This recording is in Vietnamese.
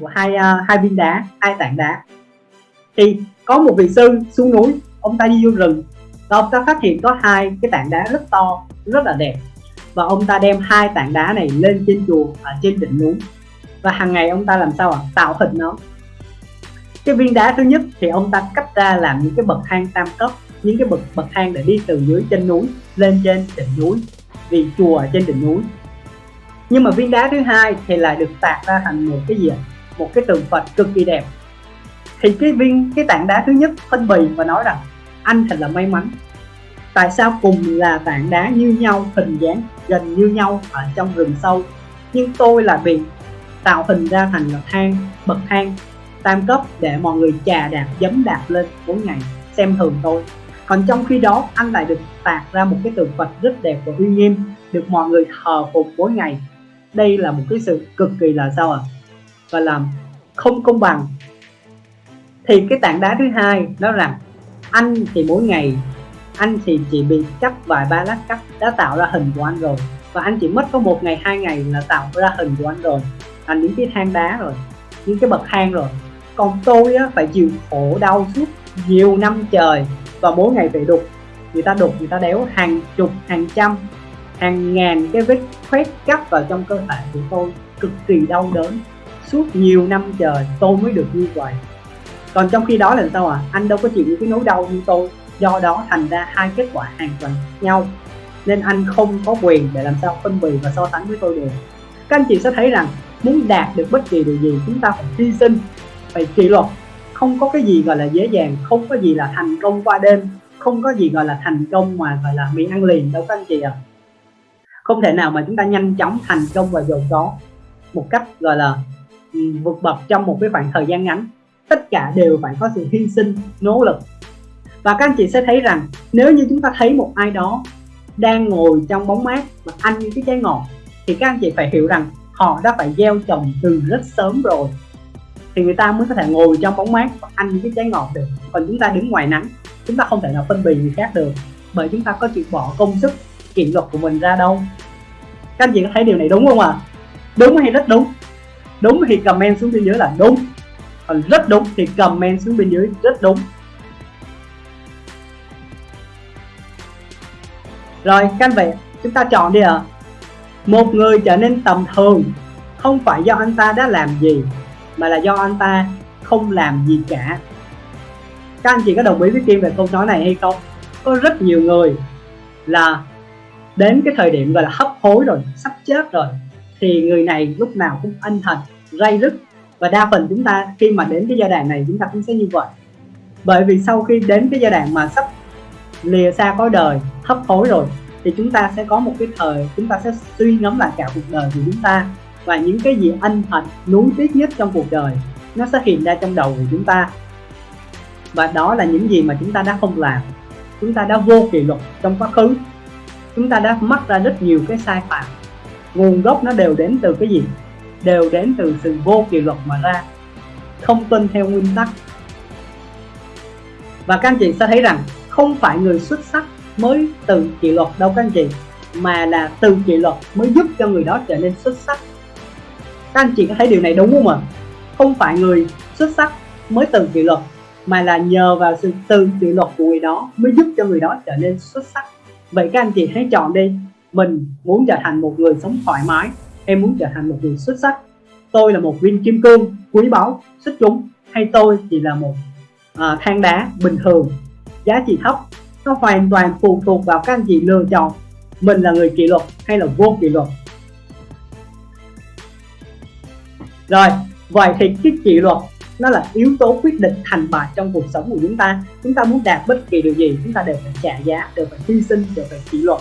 của hai uh, hai viên đá hai tảng đá. Thì có một vị sư xuống núi ông ta đi vô rừng. Và ông ta phát hiện có hai cái tảng đá rất to rất là đẹp. Và ông ta đem hai tảng đá này lên trên chùa ở trên đỉnh núi. Và hàng ngày ông ta làm sao ạ? À? tạo hình nó. Cái viên đá thứ nhất thì ông ta cắt ra làm những cái bậc thang tam cấp những cái bậc bậc thang để đi từ dưới chân núi lên trên đỉnh núi vì chùa ở trên đỉnh núi. Nhưng mà viên đá thứ hai thì lại được tạc ra thành một cái gì một cái tượng phật cực kỳ đẹp. Thì cái viên, cái tảng đá thứ nhất phân bì và nói rằng anh thật là may mắn. Tại sao cùng là tảng đá như nhau, hình dáng gần như nhau ở trong rừng sâu, nhưng tôi là bị tạo hình ra thành là thang bậc thang, tam cấp để mọi người chà đạp dấm đạp lên mỗi ngày xem thường tôi. Còn trong khi đó, anh lại được tạc ra một cái tượng Phật rất đẹp và uy nghiêm, được mọi người thờ phục mỗi ngày. Đây là một cái sự cực kỳ là sao ạ? à? Và làm không công bằng. Thì cái tảng đá thứ hai đó rằng anh thì mỗi ngày anh thì chỉ bị cắt vài ba lát cắt đã tạo ra hình của anh rồi. Và anh chỉ mất có một ngày hai ngày là tạo ra hình của anh rồi. Thành những cái thang đá rồi những cái bậc thang rồi. Còn tôi á, phải chịu khổ đau suốt nhiều năm trời. Và mỗi ngày phải đục. Người ta đục người ta đéo hàng chục hàng trăm hàng ngàn cái vết khoét cắt vào trong cơ thể của tôi. Cực kỳ đau đớn suốt nhiều năm trời tôi mới được như vậy. Còn trong khi đó là sao à anh đâu có chịu những cái nỗi đau như tôi. Do đó thành ra hai kết quả hoàn toàn nhau. Nên anh không có quyền để làm sao phân bì và so sánh với tôi được. Các anh chị sẽ thấy rằng muốn đạt được bất kỳ điều gì chúng ta phải hy sinh, phải kỷ luật. Không có cái gì gọi là dễ dàng, không có gì là thành công qua đêm, không có gì gọi là thành công mà gọi là miệng ăn liền đâu các anh chị ạ. À. không thể nào mà chúng ta nhanh chóng thành công và giàu có một cách gọi là vượt bậc trong một cái khoảng thời gian ngắn. Tất cả đều phải có sự hy sinh, nỗ lực. Và các anh chị sẽ thấy rằng, nếu như chúng ta thấy một ai đó đang ngồi trong bóng mát và ăn những cái trái ngọt, thì các anh chị phải hiểu rằng họ đã phải gieo trồng từ rất sớm rồi. Thì người ta mới có thể ngồi trong bóng mát và ăn những cái trái ngọt được. Còn chúng ta đứng ngoài nắng, chúng ta không thể nào phân biệt người khác được, bởi chúng ta có chịu bỏ công sức, kỷ luật của mình ra đâu. Các anh chị có thấy điều này đúng không ạ? À? đúng hay rất đúng? Đúng thì comment xuống bên dưới là đúng. Còn rất đúng thì comment xuống bên dưới rất đúng. Rồi, các anh vậy chúng ta chọn đi ạ. À. một người trở nên tầm thường không phải do anh ta đã làm gì, mà là do anh ta không làm gì cả. Các anh chị có đồng ý với Kim về câu nói này hay không? Có rất nhiều người là đến cái thời điểm gọi là hấp hối rồi, sắp chết rồi thì người này lúc nào cũng ân hận ray rứt. Và đa phần chúng ta khi mà đến cái giai đoạn này chúng ta cũng sẽ như vậy. Bởi vì sau khi đến cái giai đoạn mà sắp lìa xa có đời, hấp hối rồi, thì chúng ta sẽ có một cái thời, chúng ta sẽ suy ngẫm lại cả cuộc đời của chúng ta. Và những cái gì ân hận, nuối tiếc nhất trong cuộc đời, nó sẽ hiện ra trong đầu của chúng ta. Và đó là những gì mà chúng ta đã không làm. Chúng ta đã vô kỷ luật trong quá khứ. Chúng ta đã mắc ra rất nhiều cái sai phạm nguồn gốc nó đều đến từ cái gì? Đều đến từ sự vô kỷ luật mà ra, không tuân theo nguyên tắc. Và các anh chị sẽ thấy rằng không phải người xuất sắc mới từ kỷ luật đâu các anh chị, mà là từ kỷ luật mới giúp cho người đó trở nên xuất sắc. Các anh chị có thấy điều này đúng không ạ? Không phải người xuất sắc mới từ kỷ luật, mà là nhờ vào sự từ kỷ luật của người đó mới giúp cho người đó trở nên xuất sắc. Vậy các anh chị hãy chọn đi mình muốn trở thành một người sống thoải mái em muốn trở thành một người xuất sắc. Tôi là một viên kim cương quý báu xuất chúng. Hay tôi chỉ là một à, than đá bình thường. Giá trị thấp nó hoàn toàn phụ thuộc vào các anh chị lựa chọn. Mình là người kỷ luật hay là vô kỷ luật? Rồi vậy thì cái kỷ luật nó là yếu tố quyết định thành bại trong cuộc sống của chúng ta. Chúng ta muốn đạt bất kỳ điều gì chúng ta đều phải trả giá đều phải hy sinh đều phải kỷ luật.